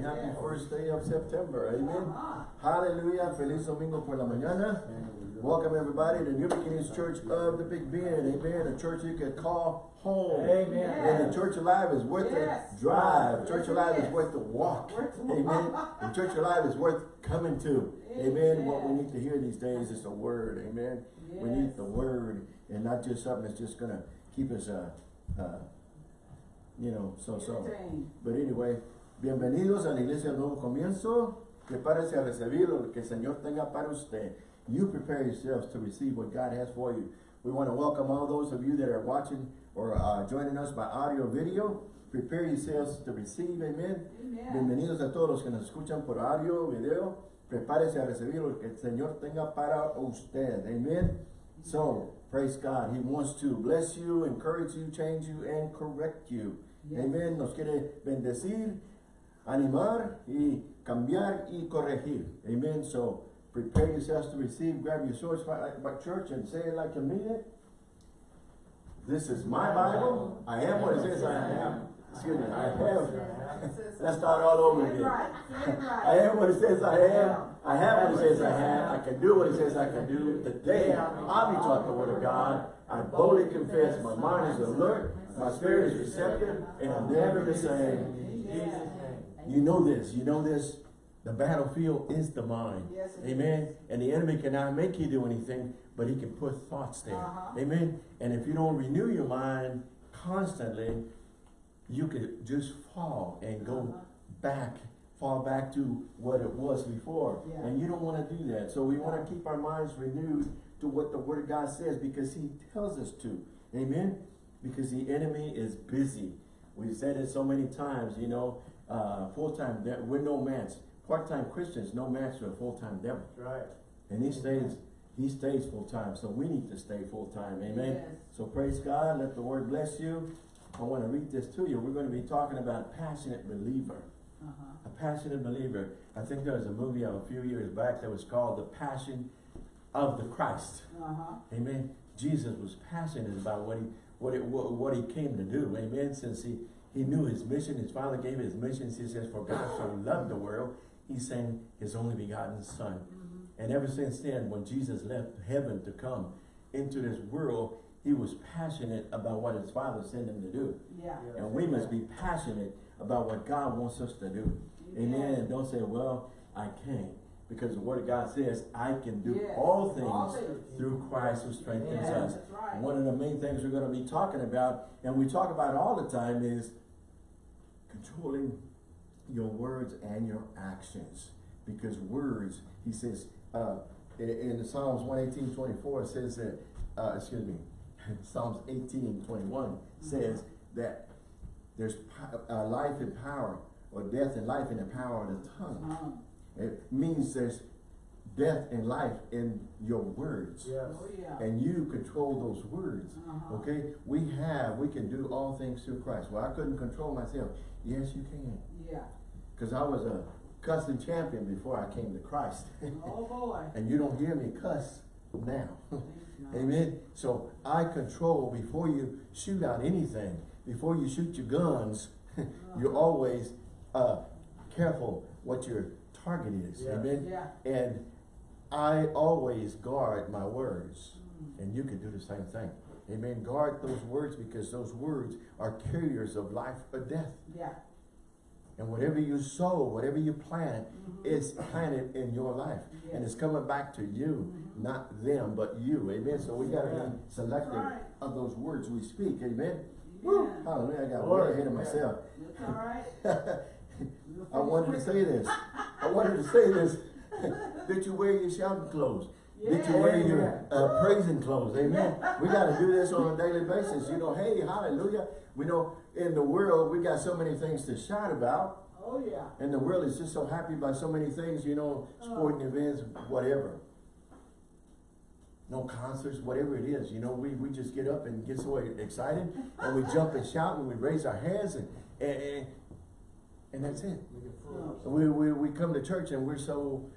Happy first day of September, amen. Uh-huh. Hallelujah, feliz domingo por la mañana. Welcome everybody to New Beginnings Church of the Big Bend, amen. A church you can call home. Amen. And the Church Alive is worth Yes. the drive. Yes, Church Alive is is. worth the walk. Worth the Amen. And Church Alive is worth coming to. Amen. What we need to hear these days is the word. Amen. We need the word and not just something that's just gonna keep us uh, uh you know, so so. But anyway, bienvenidos a la iglesia del Nuevo Comienzo. Prepárese a recibir lo que el Señor tenga para usted. You prepare yourselves to receive what God has for you. We want to welcome all those of you that are watching or uh, joining us by audio or video. Prepare yourselves to receive, amen. Amen. Bienvenidos a todos los que nos escuchan por audio o video. Prepárese a recibir lo que el Señor tenga para usted, amen. So, praise God. He wants to bless you, encourage you, change you, and correct you. Yes. Amen. Nos quiere bendecir, animar y cambiar y corregir. Amen. So prepare yourselves to receive. Grab your swords by, uh, by church and say it like you mean it. This is my Bible. I am what it says I am. Excuse me. I have. Let's start all over again. right. Say it right. I am what it says I am. I have what it says I have. I can do what it says I can do. Today, I'll be taught the word of God. I boldly confess my mind is alert, my spirit is receptive, and I'm never the same. You know this, you know this. The battlefield is the mind. Yes, Amen. And the enemy cannot make you do anything, but he can put thoughts there. Uh-huh. Amen. And if you don't renew your mind constantly, you could just fall and go Uh-huh. back, fall back to what it was before. Yeah. And you don't want to do that. So we want to keep our minds renewed to what the word of God says because he tells us to. Amen. Because the enemy is busy. We've said it so many times, you know, uh, full-time, we're no match. Part-time Christians, no match to a full-time devil. That's right. And he stays, he stays full-time, so we need to stay full-time, amen? Yes. So praise God, let the word bless you. I want to read this to you. We're going to be talking about passionate believer. Uh-huh. A passionate believer. I think there was a movie of a few years back that was called The Passion of the Christ. Uh-huh. Amen. Jesus was passionate about what he what it what, what he came to do. Amen. Since he he knew his mission, his father gave his mission. He says, "For God so loved the world, he sent his only begotten Son." Mm-hmm. And ever since then, when Jesus left heaven to come into this world, he was passionate about what his father sent him to do. Yeah. Yeah. And we must be passionate about what God wants us to do. Amen. Amen. And don't say, well, I can't. Because the word of God says, I can do Yes. all All things things. through Christ who strengthens Yes, us. right. One of the main things we're going to be talking about, and we talk about all the time, is controlling your words and your actions. Because words, he says, uh, in, in the Psalms 118, 24, it says that, uh, excuse me, Psalms 18, 21 says that there's uh, life and power, or death and life in the power of the tongue. Uh-huh. It means there's death and life in your words. Yes. Oh, yeah. And you control those words. Uh-huh. Okay? We have, we can do all things through Christ. Well, I couldn't control myself. Yes, you can. Yeah. Because I was a cussing champion before I came to Christ. Oh, boy. and you don't hear me cuss now. Amen. So I control before you shoot out anything, before you shoot your guns, you're always uh, careful what your target is. Yeah. Amen. Yeah. And I always guard my words. Mm. And you can do the same thing. Amen. Guard those words because those words are carriers of life or death. Yeah. And whatever you sow, whatever you plant, Mhm. it's planted in your life. And it's coming back to you, Mhm. not them, but you. Amen. So we gotta be selective right. of those words we speak. Amen. Woo! Hallelujah. I got Glory. way ahead of myself. That's all right. I wanted to say this. I wanted to say this. Did you wear your shouting clothes? Did you wear your uh, praising clothes? Amen. We got to do this on a daily basis. You know, hey, hallelujah. We know in the world we got so many things to shout about. Oh, yeah. And the world is just so happy by so many things, you know, sporting events, whatever. No concerts, whatever it is, you know, we, we just get up and get so excited and we jump and shout and we raise our hands and, and, and, and that's it. We can fool ourselves. We, we, we come to church and we're so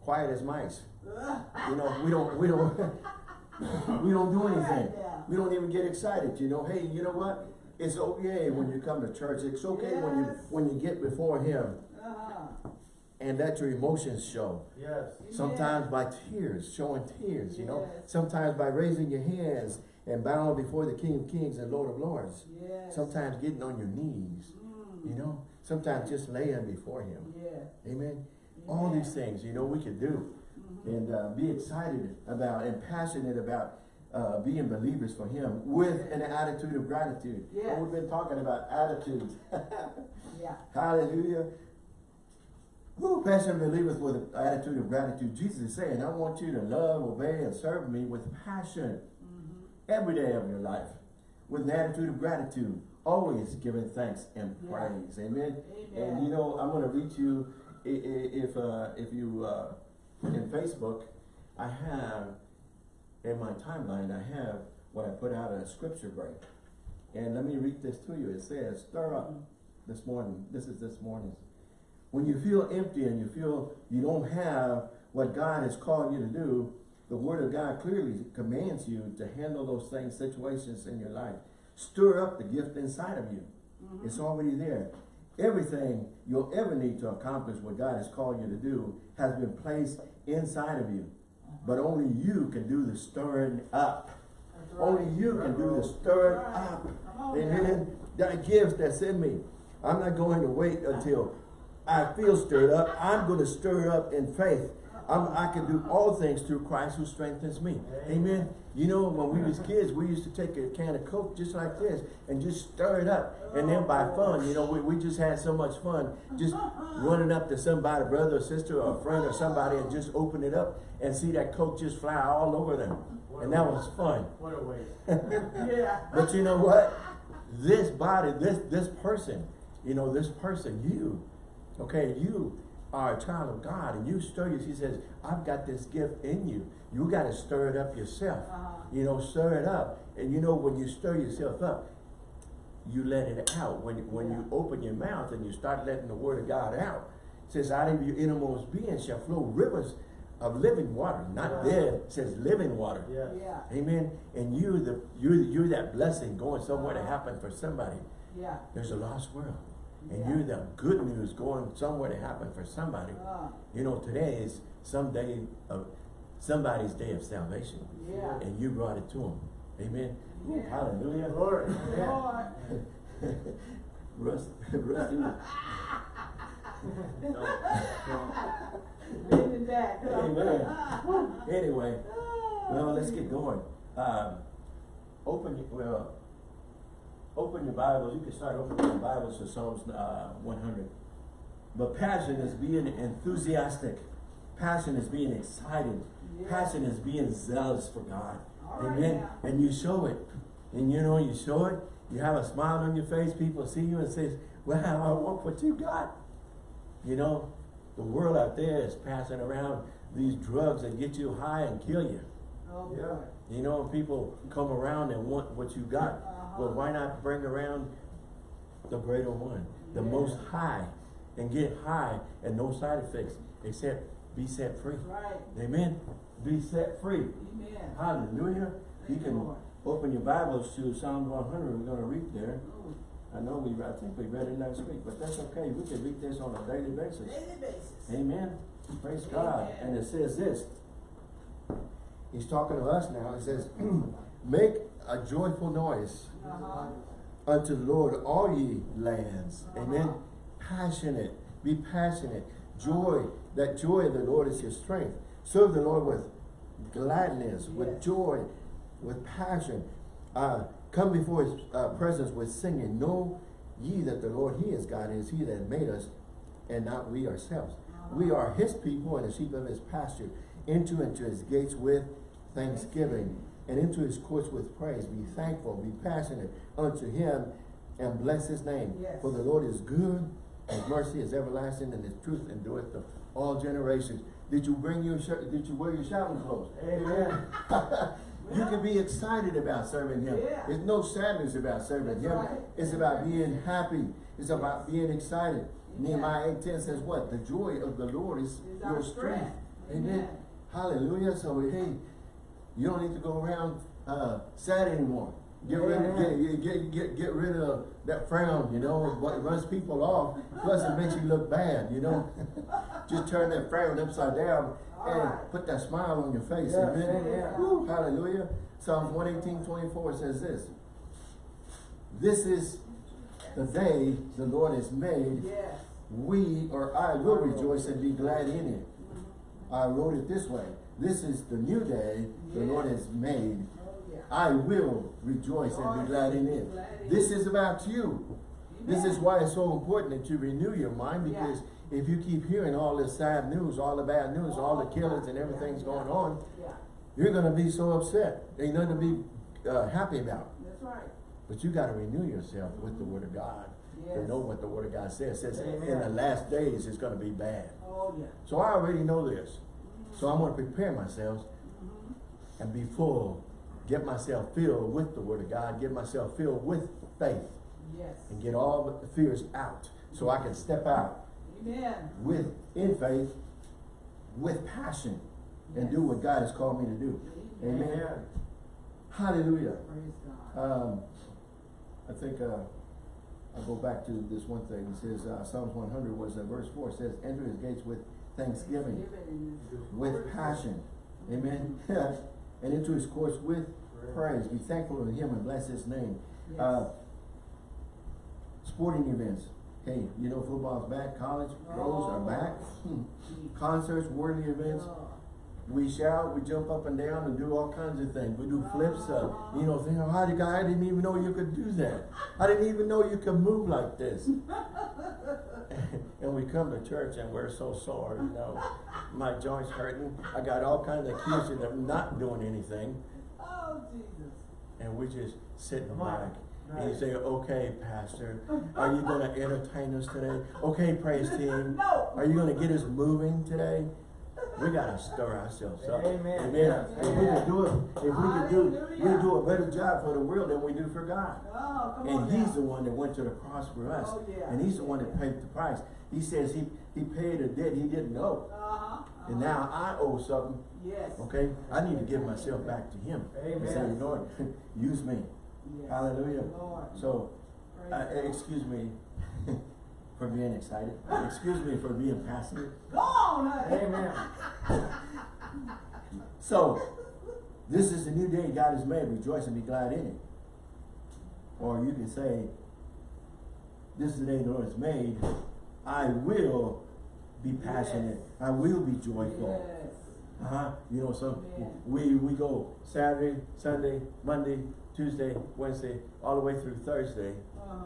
quiet as mice. You know, we don't, we don't, we don't do anything. Yeah. We don't even get excited, you know, hey, you know what? It's okay when you come to church. It's okay when you, when you get before him. Uh-huh. and let your emotions show. Yes. Sometimes by tears, showing tears, you know. Sometimes by raising your hands and bowing before the King of Kings and Lord of Lords. Yes. Sometimes getting on your knees, Mm. you know. Sometimes just laying before Him. Yeah. Amen. All these things, you know, we can do. And uh, be excited about and passionate about uh, being believers for Him with an attitude of gratitude. Yes. We've been talking about attitudes. Yeah. Hallelujah. Who passionate believers with an attitude of gratitude? Jesus is saying, I want you to love, obey, and serve me with passion Mhm. every day of your life. With an attitude of gratitude. Always giving thanks and Yeah. praise. Amen. Amen. And you know, I'm going to read you, if, uh, if you, uh, in Facebook, I have, in my timeline, I have what I put out a scripture break. And let me read this to you. It says, stir up this morning. This is this morning's. When you feel empty and you feel you don't have what God has called you to do, the Word of God clearly commands you to handle those things, situations in your life. Stir up the gift inside of you. Mhm. It's already there. Everything you'll ever need to accomplish what God has called you to do has been placed inside of you. But only you can do the stirring up. Right. Only you can do the stirring Right. up. Amen. That gift that's in me. I'm not going to wait until I feel stirred up. I'm going to stir up in faith. I'm, I can do all things through Christ who strengthens me. Amen. You know, when we was kids, we used to take a can of Coke just like this and just stir it up. And then by fun, you know, we, we just had so much fun just running up to somebody, brother or sister or a friend or somebody and just open it up and see that Coke just fly all over them. And that was fun. What a waste. Yeah. But you know what? This body, this this person, you know, this person, you, okay, you are a child of God and you stir you. He says, I've got this gift in you. You got to stir it up yourself. Uh-huh. You know, stir it up. And you know, when you stir yourself up, you let it out. When, when you open your mouth and you start letting the word of God out, it says, out of your innermost being shall flow rivers of living water. Not Right. dead, it says living water. Yes. Yeah. Amen. And you, the you're you're that blessing going somewhere to happen for somebody. Yeah. There's a lost world, and Yeah. you're the good news going somewhere to happen for somebody. Uh, You know, today is some day of somebody's day of salvation, yeah. and you brought it to them. Amen. Yeah. Hallelujah. Lord. Russ, Russ, you- Bending back. Amen. anyway, well, let's get going. Um, open well, open your Bibles. You can start opening your Bibles to Psalms uh, 100. But passion is being enthusiastic. Passion is being excited. Yeah. Passion is being zealous for God. All right Amen. now. And you show it. And you know, you show it. You have a smile on your face. People see you and says, "Wow, I want what you got." You know, the world out there is passing around these drugs that get you high and kill you. Oh, Yeah. You know, and people come around and want what you got. Uh-huh. Well, why not bring around the greater one, the Yeah. most high, and get high and no side effects except be set free. Right. Amen. Be set free. Amen. Hallelujah. You Thank you, can Lord. open your Bibles to Psalm 100. We're going to read there. I know we, I think we read it last week, but that's okay. We can read this on a daily basis. Daily basis. Amen. Praise God. And it says this. He's talking to us now. He says, Make a joyful noise Uh-huh. unto the Lord, all ye lands. Amen. Uh-huh. Passionate. Be passionate. Joy. That joy of the Lord is your strength. Serve the Lord with gladness, with joy, with passion. Uh, come before his uh, presence with singing. Know ye that the Lord, he is God, is he that made us, and not we ourselves. We are his people and the sheep of his pasture. Enter into his gates with thanksgiving and into his courts with praise. Be thankful, be passionate unto him and bless his name. Yes. For the Lord is good, his mercy is everlasting, and his truth endureth to all generations. Did you bring your shirt? Did you wear your shouting clothes? Amen. you can be excited about serving him. Yeah. There's no sadness about serving That's him. right. It's about being happy. It's about being excited. Yeah. Nehemiah 10 says what? The joy of the Lord is, Is your strength. strength. Amen. Amen. Hallelujah. So hey, you don't need to go around uh, sad anymore. Get rid, Amen. get, get, get, get rid of that frown, you know, what runs people off, plus it makes you look bad, you know? Just turn that frown upside down and put that smile on your face, Yeah, amen? amen. Woo, hallelujah. Psalms 118, 24 says this. This is the day the Lord has made. Yes. We or I will rejoice and be glad in it. I wrote it this way. This is the new day the Lord has made. Oh. I will rejoice and be glad in it. This is about you. This is why it's so important that you renew your mind because if you keep hearing all this sad news, all the bad news, all the killings and everything's going on, you're gonna be so upset. Ain't nothing to be uh, happy about. that's right. But you gotta renew yourself with the word of God. To know what the word of God says. It says in the last days it's gonna be bad. Oh, yeah. So I already know this. So I'm gonna prepare myself and be full, get myself filled with the word of God, get myself filled with faith Yes. and get all the fears out so I can step out Amen. with, in faith, with passion and do what God has called me to do. Amen. Amen. Hallelujah. Praise God. Um, I think, uh, I'll go back to this one thing. It says, uh, Psalms one hundred was, uh, verse four, says, enter his gates with thanksgiving, with passion. Amen. And into his courts with praise. Be thankful to him and bless his name. Uh, sporting events. Hey, you know football's back, college pros are back. Hmm. Concerts, worldly events. Oh, We shout, we jump up and down and do all kinds of things. We do flips, uh, you know, think, how did I didn't even know you could do that. I didn't even know you could move like this. and we come to church and we're so sore, you know. My joints hurting. I got all kinds of excuses of not doing anything. Oh, Jesus. And we just sitting back. And you say, okay, pastor, are you gonna entertain us today? Okay, praise team. No. Are you gonna get us moving today? We gotta stir ourselves up. Amen. Amen. If we can do it, if we could do, we Hallelujah. do a better job for the world than we do for God. Oh, come on And he's now. the one that went to the cross for us. Oh, yeah. And he's the one that paid the price. He says he, he paid a debt he didn't owe. Uh-huh. And uh-huh. now I owe something, Yes. okay? I need to give myself back to him. And say, Amen. Lord, use me. Yes. Hallelujah. Lord. So, uh, excuse me for being excited. Excuse me for being passionate. Go on. Amen. So, this is the new day God has made. Rejoice and be glad in it. Or you can say, this is the day the Lord has made. I will be passionate. I will be joyful. Yes. Uh-huh. You know, so Amen. we, we go Saturday, Sunday, Monday, Tuesday, Wednesday, all the way through Thursday. Uh-huh.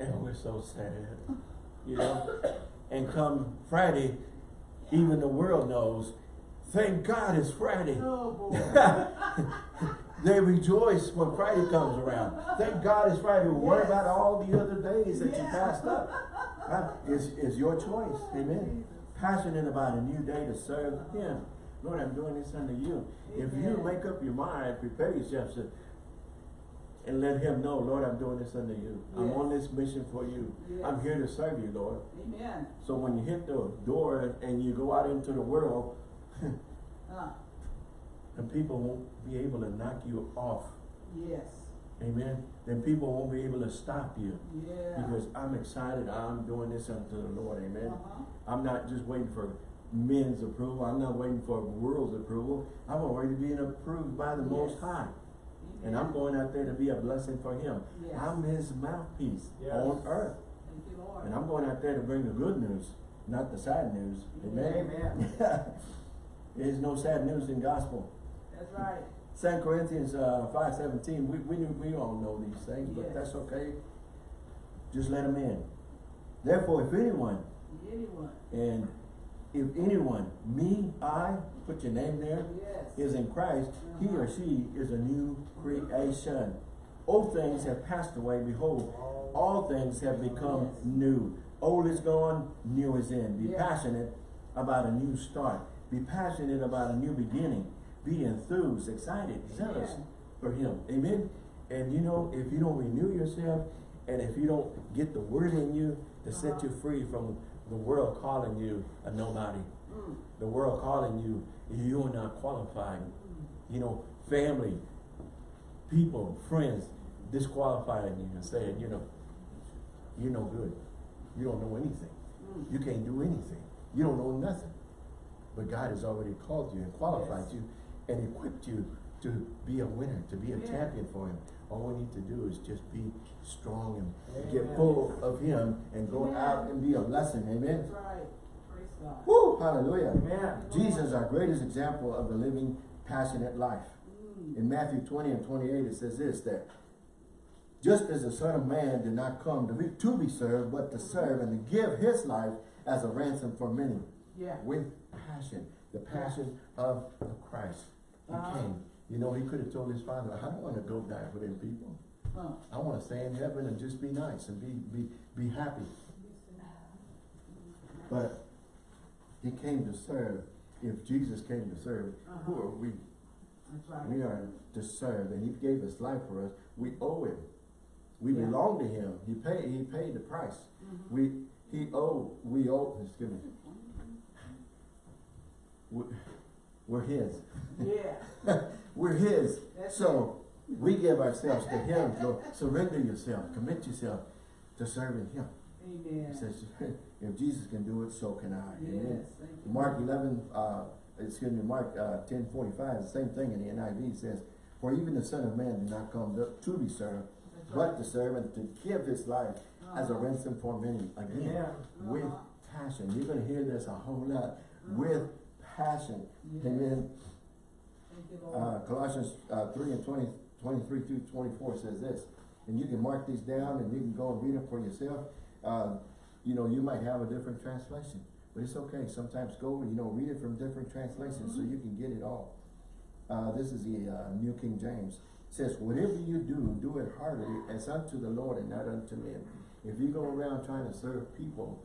And we're so sad, you know? And come Friday, even the world knows, thank God it's Friday. Oh. They rejoice when Friday comes around. Thank God it's Friday. What about all the other days that you passed up? Huh? It's, it's your choice, amen? Passionate about a new day to serve Him. Lord, I'm doing this unto you. If you make up your mind, prepare yourself to, and let Him know, Lord, I'm doing this under you. I'm on this mission for you. I'm here to serve you, Lord. Amen. So when you hit the door and you go out into the world, Uh, and people won't be able to knock you off, yes. amen, then people won't be able to stop you. Yeah. Because I'm excited, I'm doing this unto the Lord, amen. Uh-huh. I'm not just waiting for men's approval, I'm not waiting for world's approval. I'm already being approved by the Most High. And I'm going out there to be a blessing for Him. Yes. I'm His mouthpiece Yes. on earth. You. And I'm going out there to bring the good news, not the sad news. Amen. Amen. There's no sad news in gospel. That's right. Second Corinthians uh, five seventeen. We we knew, we all know these things, but that's okay. Just let them in. Therefore, if anyone Anyone. and if anyone, me, I, put your name there, Yes. is in Christ, he or she is a new creation. Old things have passed away. Behold, all things have become new. Old is gone, new is in. Be passionate about a new start. Be passionate about a new beginning. Be enthused, excited, zealous for him. Amen. And you know, if you don't renew yourself and if you don't get the word in you to set Uh-huh. you free from the world calling you a nobody, Mm. the world calling you, you're not qualified. Mm. You know, family, people, friends, disqualifying you and saying, you know, you're no good. You don't know anything. Mm. You can't do anything. You don't know nothing. But God has already called you and qualified Yes. you and equipped you to be a winner, to be a Yeah. champion for Him. All we need to do is just be strong and get full of Him and go Amen. out and be a blessing. Amen. That's right. Praise God. Woo! Hallelujah. Amen. Jesus, our greatest example of the living, passionate life. Mm. In Matthew 20 and 28, it says this, that just as the Son of Man did not come to be, to be served, but to serve and to give his life as a ransom for many. Yeah. With passion, the passion of, of Christ. He Uh-huh. came. You know, he could have told his father, I don't want to go die for them people. Huh. I want to stay in heaven and just be nice and be, be, be happy. But he came to serve. If Jesus came to serve, who Uh-huh. are we? Right. We are to serve, and He gave His life for us. We owe Him. We Yeah. belong to Him. He paid. He paid the price. Mhm. We He owe. We owe. Excuse me. We, we're His. Yeah. we're His. That's so we give ourselves to Him. So surrender yourself. Commit yourself to serving Him. Amen. He says, if Jesus can do it, so can I. Yes. Amen. Mark 11, uh, excuse me, Mark uh, 10, 45, the same thing in the NIV says, For even the Son of Man did not come to, to be served, That's but right. to serve and to give his life as a Uh-huh. ransom for many. Again, Amen. with Uh-huh. passion. You're going to hear this a whole lot. Uh-huh. With passion. Yes. Amen. Uh, Colossians uh, 3 and 20, 23 through 24 says this. And you can mark these down and you can go and read them for yourself. Uh, you know, you might have a different translation. But it's okay. Sometimes go, you know, read it from different translations so you can get it all. Uh, this is the uh, New King James. It says, whatever you do, do it heartily as unto the Lord and not unto men. If you go around trying to serve people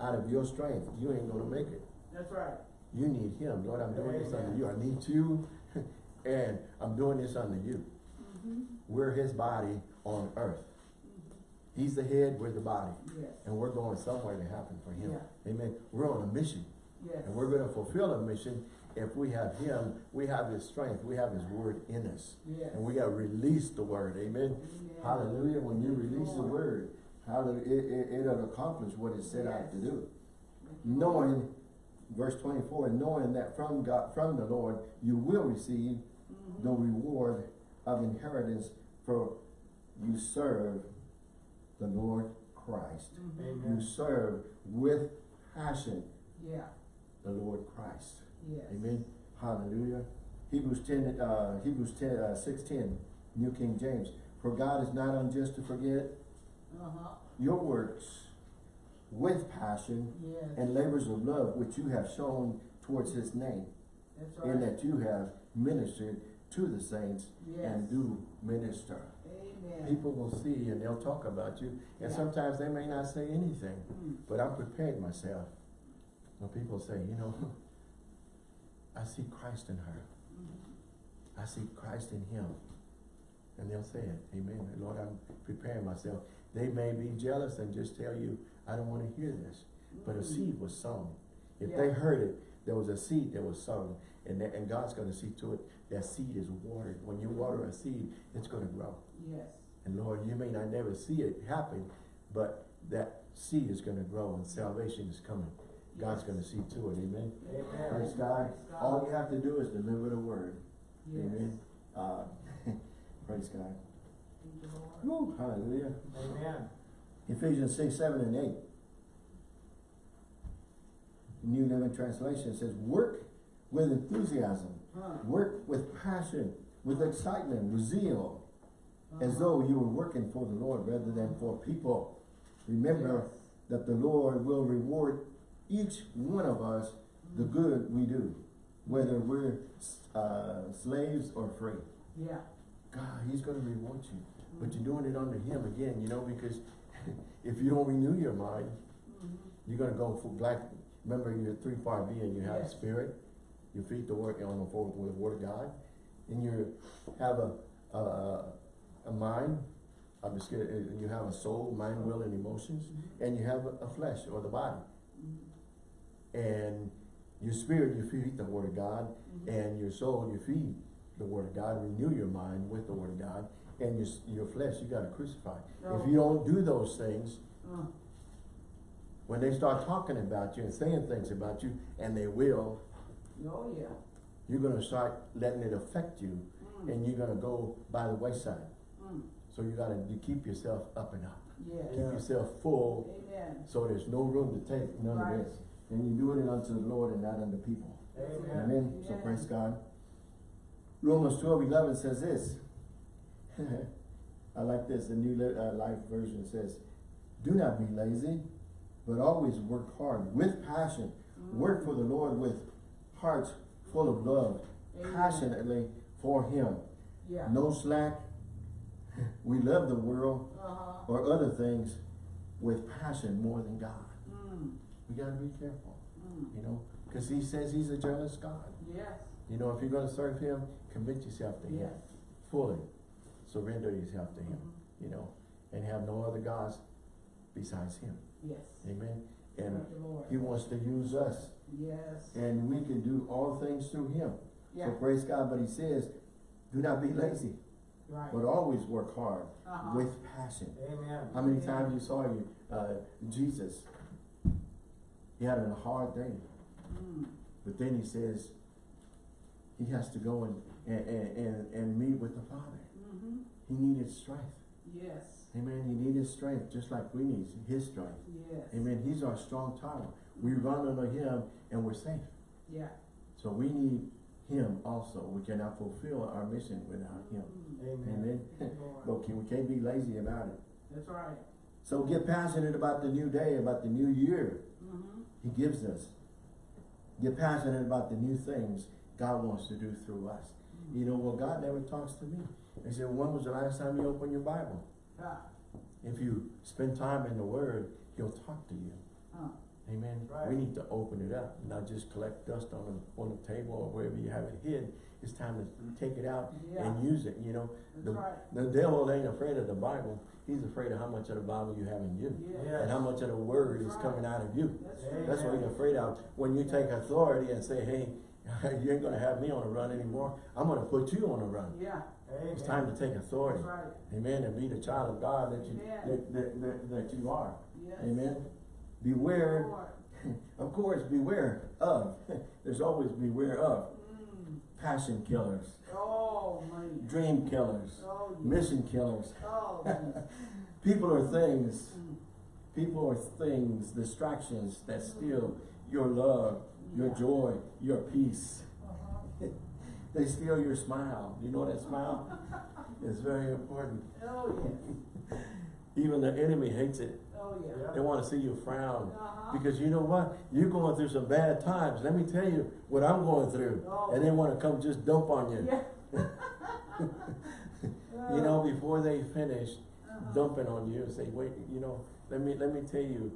out of your strength, you ain't going to make it. That's right. You need him. Lord, I'm doing this Amen. under you. I need you. and I'm doing this under you. Mm-hmm. We're his body on earth. He's the head, we're the body. Yes. And we're going somewhere to happen for him. Yeah. Amen. We're on a mission. Yes. And we're going to fulfill a mission if we have him, we have his strength, we have his word in us. Yes. And we got to release the word. Amen. Hallelujah. When you release the word, hallelujah, it, it, it'll accomplish what it set out to do. Thank you, Lord. Knowing, verse 24, and knowing that from God, from the Lord, you will receive Mhm. the reward of inheritance for you serve the Lord Christ. Mhm. You serve with passion Yeah. the Lord Christ. Yes. Amen. Hallelujah. Hebrews 10, uh, Hebrews 10, uh, 6.10, New King James. For God is not unjust to forget Uh-huh. your works with passion Yes. and labors of love which you have shown towards his name, That's in right. that you have ministered to the saints and do minister. Amen. People will see and they'll talk about you, and Yeah. sometimes they may not say anything, Mm. but I'm prepared myself. When people say, you know, I see Christ in her. Mhm. I see Christ in him. And they'll say it. Amen. Lord, I'm preparing myself. They may be jealous and just tell you, I don't want to hear this. But a Mm. seed was sown. If they heard it, there was a seed that was sown. And, that, and God's going to see to it that seed is watered. When you water a seed, it's going to grow. Yes. And Lord, you may not never see it happen, but that seed is going to grow and salvation is coming. God's going to see to it. Amen. Amen. Praise God. God. All you have to do is deliver the word. Yes. Amen. Uh, praise God. Thank you, Lord. Woo, hallelujah. Amen. Ephesians 6, 7, and 8. New Living Translation says, work with enthusiasm, Huh. work with passion, with excitement, with zeal, as Uh-huh. though you were working for the Lord rather than for people. Remember Yes. that the Lord will reward each one of us the good we do, whether we're uh, slaves or free. Yeah. God, He's going to reward you. But you're doing it under Him again, you know, because if you don't renew your mind, Mhm. you're going to go for black. Remember, you're three part being. You have Yes. spirit. You feed the word on the forward with the word of God, and you have a a, a mind. I'm just kidding. You have a soul, mind, will, and emotions, Mhm. and you have a, a flesh or the body. Mhm. And your spirit, you feed the word of God, Mhm. and your soul, you feed the word of God. Renew your mind with the word of God, and your, your flesh, you gotta crucify. Oh. If you don't do those things, Uh, when they start talking about you and saying things about you, and they will, oh, yeah. you're gonna start letting it affect you, Mm, and you're gonna go by the wayside. mm, So you gotta, you keep yourself up and up. yes. Keep yourself full, Amen. so there's no room to take none Right. of this. And you do it unto the Lord and not unto people. Amen. Amen. So praise God. Romans twelve eleven says this. I like this. The New uh, Life Version says, "Do not be lazy, but always work hard with passion. Work for the Lord with hearts full of love, Amen. passionately for Him. Yeah. No slack. We love the world Uh-huh. or other things with passion more than God. Mm, We gotta be careful, mm, you know, because He says He's a jealous God. yes. You know, if you're gonna serve Him, commit yourself to Him fully. Surrender yourself to Him, Mhm. you know, and have no other gods besides Him. Yes. Amen. And Thank you, Lord. He wants to use us, Yes. and we can do all things through Him. Yeah, So praise God. But He says, do not be lazy, right. but always work hard Uh-huh. with passion. Amen. How many times you saw you, uh, Jesus? He had a hard day, Mm, but then he says he has to go and, and, and, and meet with the Father. He needed strength. Yes. Amen. He needed strength just like we need his strength. Yes. Amen. He's our strong tower. We run under him and we're safe. Yeah. So we need him also. We cannot fulfill our mission without him. Mm, Amen. Amen. Can- we can't be lazy about it. That's right. So get passionate about the new day, about the new year. Mm-hmm. He gives us. Get passionate about the new things God wants to do through us. You know, well, God never talks to me. He said, when was the last time you opened your Bible? Ah, If you spend time in the Word, He'll talk to you. huh. Amen. Right. We need to open it up, not just collect dust on the, on the table or wherever you have it hid. It's time to take it out Yeah. and use it, you know. That's The, right. the devil ain't afraid of the Bible. He's afraid of how much of the Bible you have in you. Yeah. And how much of the Word is coming out of you. That's Amen. right. That's what he's afraid of. When you take authority and say, hey, you ain't gonna have me on a run anymore. I'm gonna put you on a run. Yeah. Amen. It's time to take authority. right. Amen. And be the child of God that you, that, that, that, that you are. Yes. Amen. Beware, of course, beware of. There's always beware of Mm. passion killers, Oh, dream killers, Oh, mission killers. Oh. People are things. Mm. People are things, distractions that steal your love, your joy, your peace. They steal your smile. You know that smile? It's very important. Oh, yes. Even the enemy hates it. Oh, yeah. Yeah. They want to see you frown. Uh-huh. Because you know what? You're going through some bad times. Let me tell you what I'm going through. Oh. And they want to come just dump on you. Yeah. You know, before they finish Uh-huh. dumping on you and say, wait, you know, let me let me tell you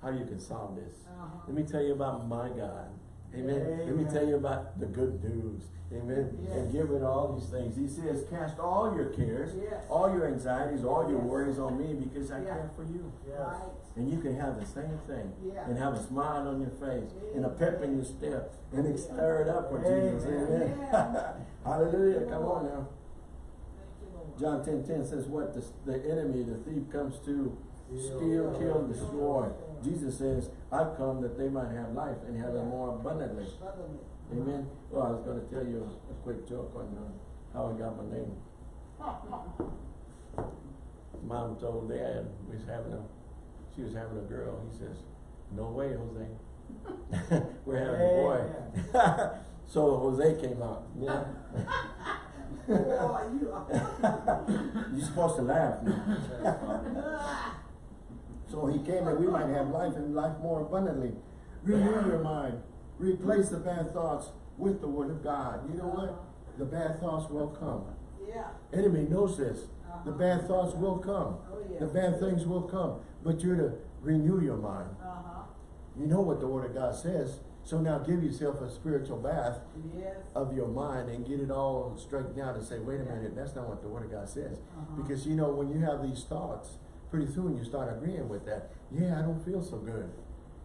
how you can solve this. Uh-huh. Let me tell you about my God. Amen. Let me tell you about the good news. Amen. And Yes. give rid of all these things. He says, cast all your cares, Yes. all your anxieties, all your Yes. worries on me because I Yeah. care for you. Yes. Right. And you can have the same thing. Yeah. And have a smile on your face and a pep in your step and stir it up for Jesus. Amen. Amen. Hallelujah. Come on now. Thank you, Lord. John ten ten says what? The, the enemy, the thief comes to steal, kill, and destroy. Jesus says, I've come that they might have life and have it more abundantly. Amen. Well, I was going to tell you a, quick joke on uh, how I got my name. Mom told Dad we was having a, she was having a girl. He says, "No way, Jose. We're having a boy." so Jose came out. Yeah. Boy, you are. You're supposed to laugh. So he came that we might have life and life more abundantly. Renew your mind. Replace the bad thoughts with the word of God. You know what? The bad thoughts will come. Yeah. Enemy knows this. The bad thoughts will come. Oh, yes. The bad things will come. But you're to renew your mind. Uh-huh. You know what the word of God says. So now give yourself a spiritual bath Yes. of your mind and get it all straightened out and say, wait a minute, that's not what the word of God says. Uh-huh. Because you know, when you have these thoughts, pretty soon you start agreeing with that. Yeah, I don't feel so good.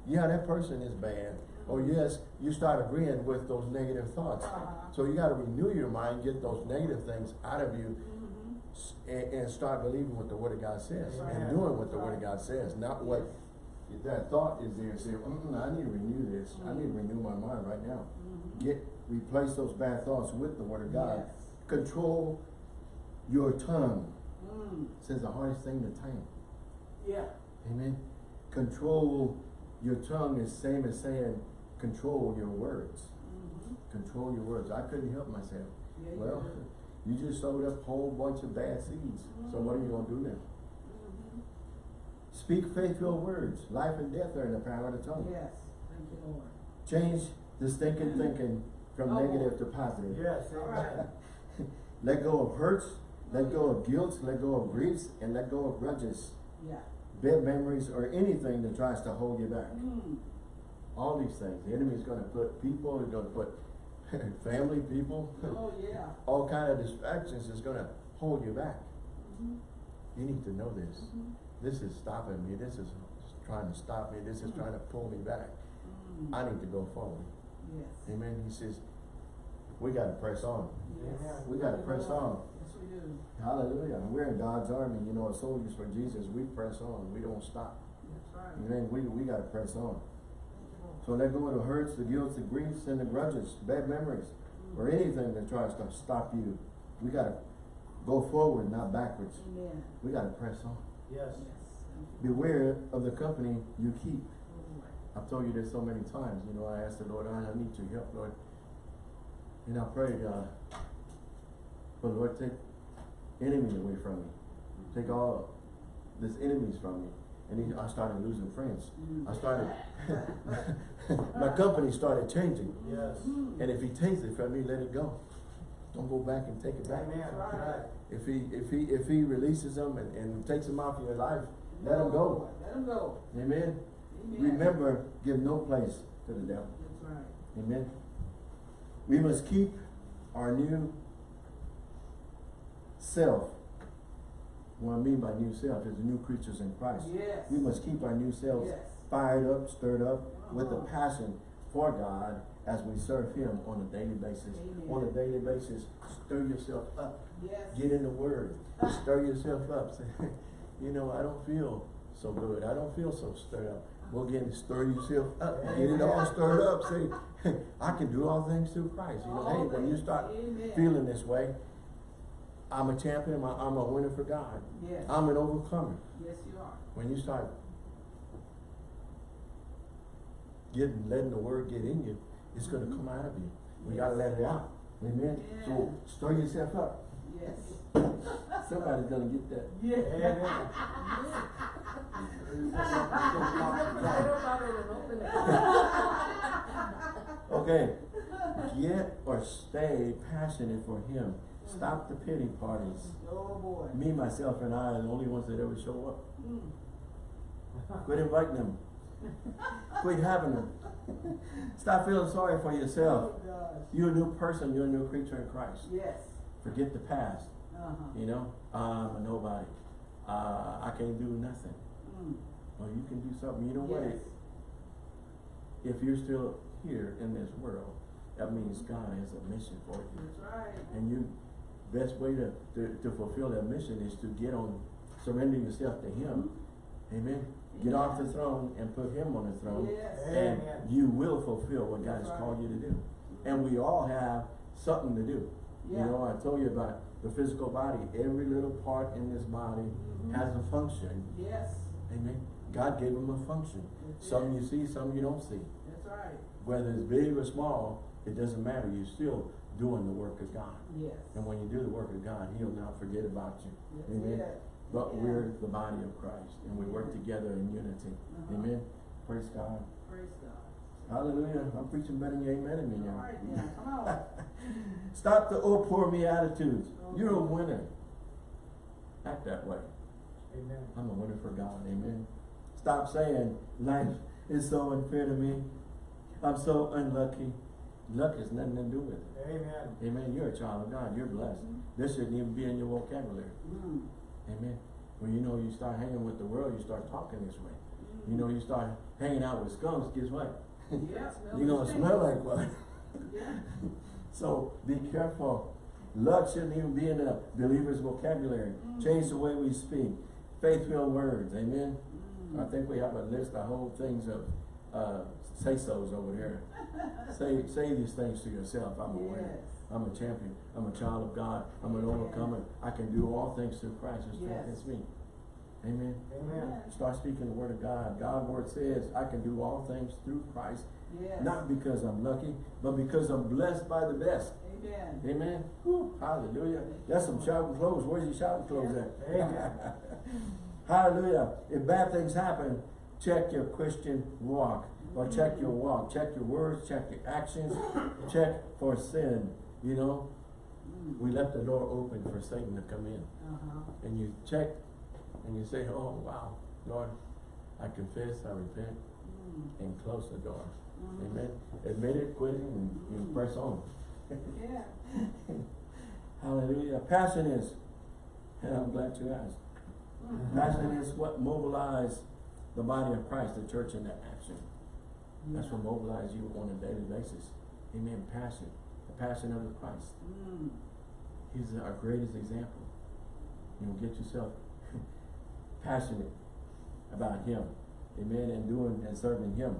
Yeah, that person is bad. Or yes, you start agreeing with those negative thoughts. Uh-huh. So you got to renew your mind, get those negative things out of you, Mhm. and, and start believing what the word of God says and doing what the word of God says, not what that thought is there, and say, mm, I need to renew this, I need to renew my mind right now. Mhm. Get, replace those bad thoughts with the word of God. Yes. Control your tongue. Mm, Says the hardest thing to tame. Yeah. Amen. Control your tongue is same as saying control your words. Mhm. Control your words. I couldn't help myself. Yeah, Well, do. you just sowed up a whole bunch of bad seeds. So what are you gonna do then? Mhm. Speak faithful words. Life and death are in the power of the tongue. Yes, thank you, Lord. Change the stinking thinking from Oh. negative to positive. Yes, All amen. right. Let go of hurts, let go of guilt, let go of griefs, and let go of grudges, Yeah. Bad memories, or anything that tries to hold you back. Mm, All these things. The enemy is gonna put people, he's gonna put family, people, oh, yeah. all kind of distractions is gonna hold you back. Mhm. You need to know this. Mhm. This is stopping me. This is trying to stop me. This is trying to pull me back. Mm, I need to go forward. Yes. Amen. He says, we gotta press on. Yes. We gotta press Lord. on. Yes. Hallelujah. We're in God's army, you know, as soldiers for Jesus. We press on. We don't stop. That's right. Amen. We, we gotta press on. Thank you, Lord. So let go of the hurts, the guilt, the griefs, and the grudges, bad memories, or anything that tries to stop you. We gotta go forward, not backwards. Amen. We gotta press on. Yes. Yes. Beware of the company you keep. Oh. I've told you this so many times, you know, I asked the Lord, I I need your help, Lord. And I prayed, uh, for the Lord, take enemy away from me. Take all this enemies from me. And he, I started losing friends. I started, my company started changing. Yes. And if he takes it from me, let it go. Don't go back and take it back. Amen, right. If he, if he, if he releases them and, and takes them off your life, let them go. Let him go. Amen. Amen. Remember, give no place to the devil. That's right. Amen. We must keep our new self. What I mean by new self is the new creatures in Christ. Yes. We must keep our new selves Yes. fired up, stirred up with a Uh-huh. passion for God as we serve Him on a daily basis. Amen. On a daily basis, stir yourself up. Yes. Get in the Word. Stir yourself up. Say, you know, I don't feel so good. I don't feel so stirred up. Well, again, stir yourself up. Get it all stirred up. Say, I can do all things through Christ. You know, hey, when you start Amen. feeling this way, I'm a champion. I'm a winner for God. Yes. I'm an overcomer. Yes, you are. When you start getting, letting the word get in you, it's gonna mm-hmm. come out of you. We gotta let it out. Amen. So stir yourself up. Yes. Somebody's gonna get that. Yeah. Okay. Get or stay passionate for Him. Stop the pity parties. Oh, boy. Me, myself, and I are the only ones that ever show up. Mm. Quit inviting them. Quit having them. Stop feeling sorry for yourself. Oh. You're a new person. You're a new creature in Christ. Yes. Forget the past. Uh-huh. You know, I'm a nobody. Uh, I can't do nothing. Mm. Well, you can do something. You know what? Yes. If you're still here in this world, that means God has a mission for you. That's right. And you, best way to, to, to fulfill that mission is to get on, surrender yourself to Him. Amen. Get off the throne and put Him on the throne. Yes. And Amen. you will fulfill what God has That's called you to do. And we all have something to do. You know, I told you about the physical body. Every little part in this body Mhm. has a function. Yes. Amen. God gave them a function. That's Some you see, some you don't see. That's right. Whether it's big or small, it doesn't matter. You're still doing the work of God. Yes. And when you do the work of God, He'll not forget about you. That's Amen. it. But Yeah. we're the body of Christ and we work together in unity. Uh-huh. Amen. Praise God. Praise God. Hallelujah. I'm preaching better than you amen me All right come on. Stop the oh poor me attitudes. Oh. You're a winner. Act that way. Amen. I'm a winner for God. Amen. Stop saying life is so unfair to me. I'm so unlucky. Luck has nothing to do with it. Amen. Amen. You're a child of God. You're blessed. Mhm. This shouldn't even be in your vocabulary. Mm. Amen. When you know you start hanging with the world, you start talking this way. Mm. You know you start hanging out with skunks, guess what? Yeah, You're gonna smell like one. Yeah. So be careful Luck shouldn't even be in the believer's vocabulary. Change the way we speak. Faith-filled words, amen? I think we have a list of whole things of, uh, say-sos over there. Say, say these things to yourself, I'm a winner. I'm a champion. I'm a child of God. I'm an overcomer. I can do all things through Christ who strengthens Yes. me. Amen. Amen. Start speaking the word of God. God's word says, I can do all things through Christ, Yes. not because I'm lucky, but because I'm blessed by the best. Amen. Amen. Hallelujah. That's some shouting clothes. Where's your shouting clothes at? Amen. hallelujah. If bad things happen, check your Christian walk. Or check your walk. Check your words. Check your actions. check for sin. You know, Mm. we left the door open for Satan to come in. Uh-huh. And you check and you say, oh, wow, Lord, I confess, I repent, Mm. and close the door. Mhm. Amen. Admit it, quit it, and you press on. Yeah. Hallelujah. Passion is, and I'm glad you asked. Passion is what mobilizes the body of Christ, the church, into action. That's what mobilizes you on a daily basis. Amen. Passion. The passion of the Christ. Mm. He's our greatest example. You know, get yourself passionate about Him. Amen. And doing and serving Him.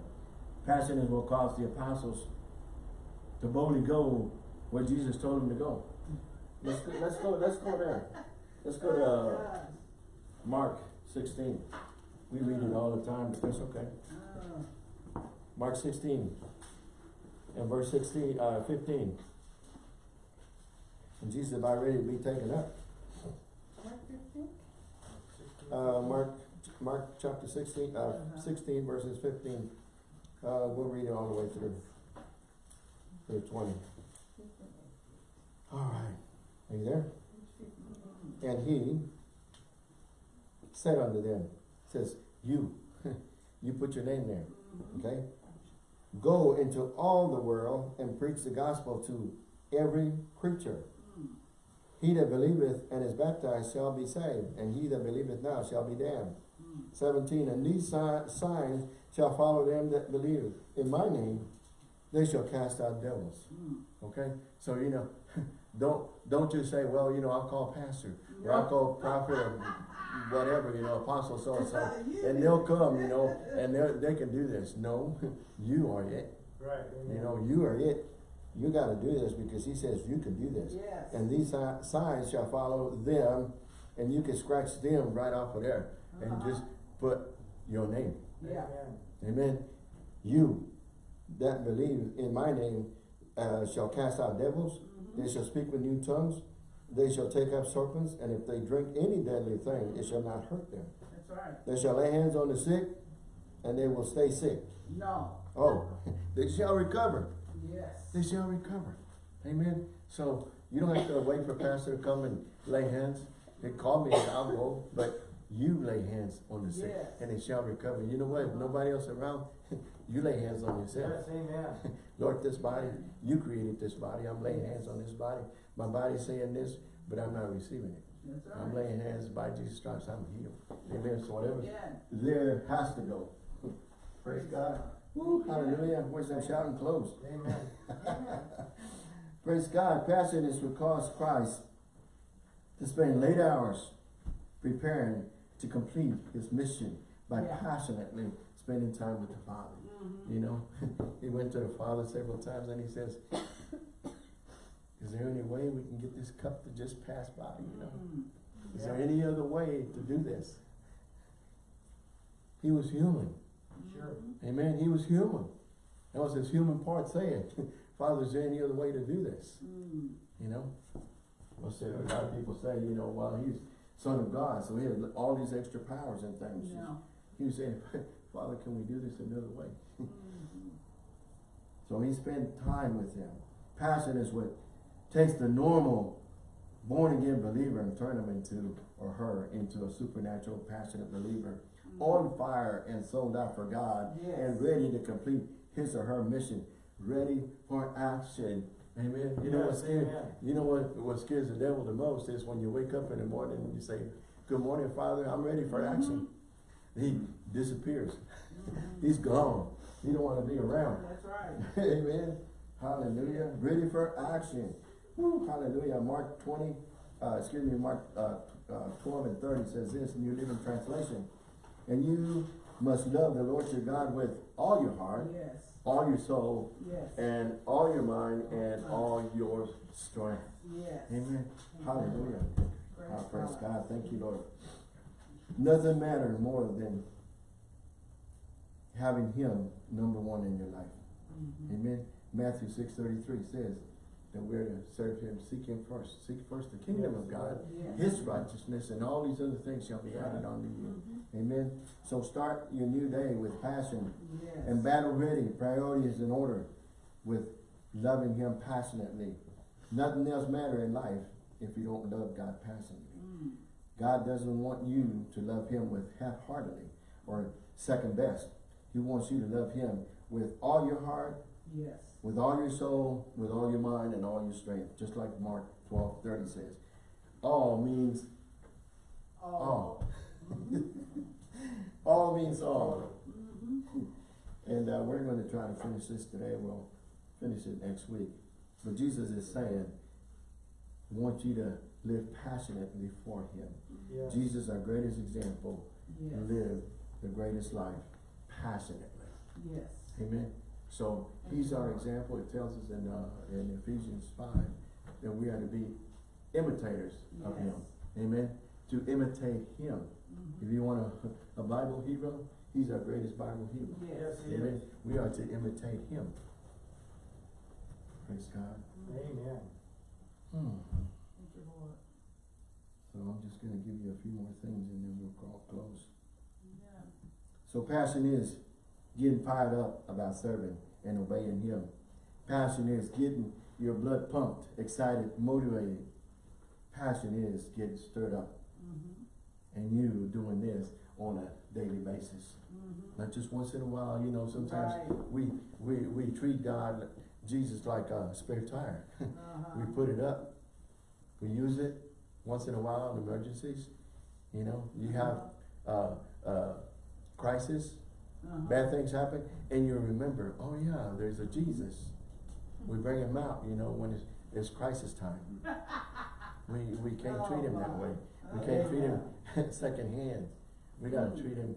Passion is what caused the apostles to boldly go where Jesus told them to go. Let's go, let's go, let's go there. Let's go to uh, Mark sixteen. We read it all the time, but that's okay. Mark sixteen and verse sixteen, uh, fifteen. And Jesus is about ready to be taken up. Mark 15? Uh, Mark, Mark chapter sixteen, uh, Uh-huh. sixteen verses fifteen. Uh, we'll read it all the way through. Through twenty. All right. Are you there? And he said unto them, says, you, you put your name there, okay? Go into all the world and preach the gospel to every creature. He that believeth and is baptized shall be saved, and he that believeth not shall be damned. Mm. Seventeen, and these si- signs shall follow them that believe. In my name, they shall cast out devils. Mm. Okay? So, you know, don't, don't just say, well, you know, I'll call pastor, or I'll call prophet, or whatever, you know, apostle so-and-so, and they'll come, you know, and they they can do this. No, you are it. Right. You know, you are it. You gotta do this because he says you can do this. Yes. And these signs shall follow them, and you can scratch them right off of there, and Uh-huh. just put your name. Yeah. Amen. You that believe in my name uh, shall cast out devils. Mhm. They shall speak with new tongues. They shall take up serpents, and if they drink any deadly thing, it shall not hurt them. That's right. They shall lay hands on the sick, and they will stay sick. No. Oh, they shall recover. Yes. They shall recover. Amen. So you don't have to wait for pastor to come and lay hands. They call me and I'll go, but you lay hands on the sick, Yes. and they shall recover. You know what? If nobody else around, you lay hands on yourself. Yes, amen. Lord, this body, you created this body. I'm laying hands on this body. My body's saying this, but I'm not receiving it. Right. I'm laying hands by Jesus Christ. I'm healed. Amen. So whatever there has to go. Praise God. Woo, hallelujah. Where's that shouting close? Amen. Praise God. Passion is what caused Christ to spend late hours preparing to complete his mission by Yeah. passionately spending time with the Father. Mhm. You know, he went to the Father several times and he says, is there any way we can get this cup to just pass by, you know? Mm. Is there any other way to do this? He was human. Sure. Amen. He was human. That was his human part saying, Father, is there any other way to do this? Mm. You know? Well, so a lot of people say, you know, well, he's son of God, so he had all these extra powers and things. No. He was saying, Father, can we do this another way? Mhm. So he spent time with him. Passion is what takes the normal born again believer and turn him into, or her, into a supernatural passionate believer. On fire and sold out for God Yes. and ready to complete his or her mission. Ready for action. Amen. You know what Yes, scares, amen. you know what, what scares the devil the most is when you wake up in the morning and you say, Good morning, Father, I'm ready for action. He disappears. He's gone. He don't want to be around. That's right. Amen. Hallelujah. Ready for action. Woo, hallelujah. Mark twenty, uh, excuse me, Mark, uh, uh, twelve and thirty says this, in New Living Translation. And you must love the Lord your God with all your heart, Yes, all your soul, yes, and all your mind, and all your strength. yes. Amen. Hallelujah. Praise praise God. Thank you, Lord. Nothing matters more than having Him number one in your life. Mhm. Amen. Matthew six thirty-three says that we're to serve Him, seek Him first, seek first the kingdom of God, Yes. His righteousness, and all these other things shall be added unto you. Mhm. Amen. So start your new day with passion Yes. and battle ready, priorities in order, with loving Him passionately. Nothing else matter in life if you don't love God passionately. Mm. God doesn't want you to love Him with half-heartedly or second best. He wants you to love Him with all your heart, Yes. with all your soul, with all your mind, and all your strength. Just like Mark twelve thirty says. All means all. all means all. Mhm. And uh, we're going to try to finish this today. We'll finish it next week. But Jesus is saying, I want you to live passionately for Him. Yes. Jesus, our greatest example, Yes. lived the greatest life passionately. Yes. Amen. So He's our example. It tells us in uh, in Ephesians five that we are to be imitators of Him. Amen. To imitate Him. Mhm. If you want a, a Bible hero, He's our greatest Bible hero. Yes. Yes. Amen. We are to imitate Him. Praise God. Amen. Hmm. Thank you, Lord. So I'm just gonna give you a few more things and then we'll call close. Yeah. So passion is getting fired up about serving and obeying Him. Passion is getting your blood pumped, excited, motivated. Passion is getting stirred up Mhm. and you doing this on a daily basis. Mhm. Not just once in a while, you know, sometimes Right. we, we, we treat God, Jesus like a spare tire. Uh-huh. We put it up, we use it once in a while in emergencies. You know, you have uh, uh, crisis, Uh-huh. bad things happen, and you remember, oh yeah, there's a Jesus. We bring him out, you know, when it's, it's crisis time. We, we can't treat him that way. We can't treat him secondhand. We gotta treat him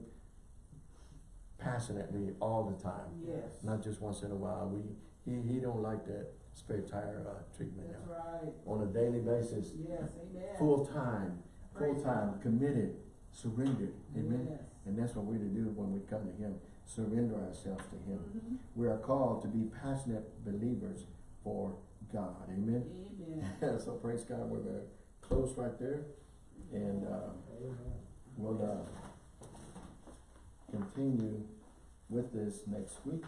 passionately all the time, Yes. not just once in a while. We, he, he don't like that spare tire, uh, treatment That's now. right. On a daily basis, Yes, amen. full time, full time, committed, surrendered, amen? Yes. And that's what we're to do when we come to him, surrender ourselves to him. Mhm. We are called to be passionate believers for God, amen? Amen. So praise God, we're gonna close right there, and, uh, we'll, uh, continue with this next week.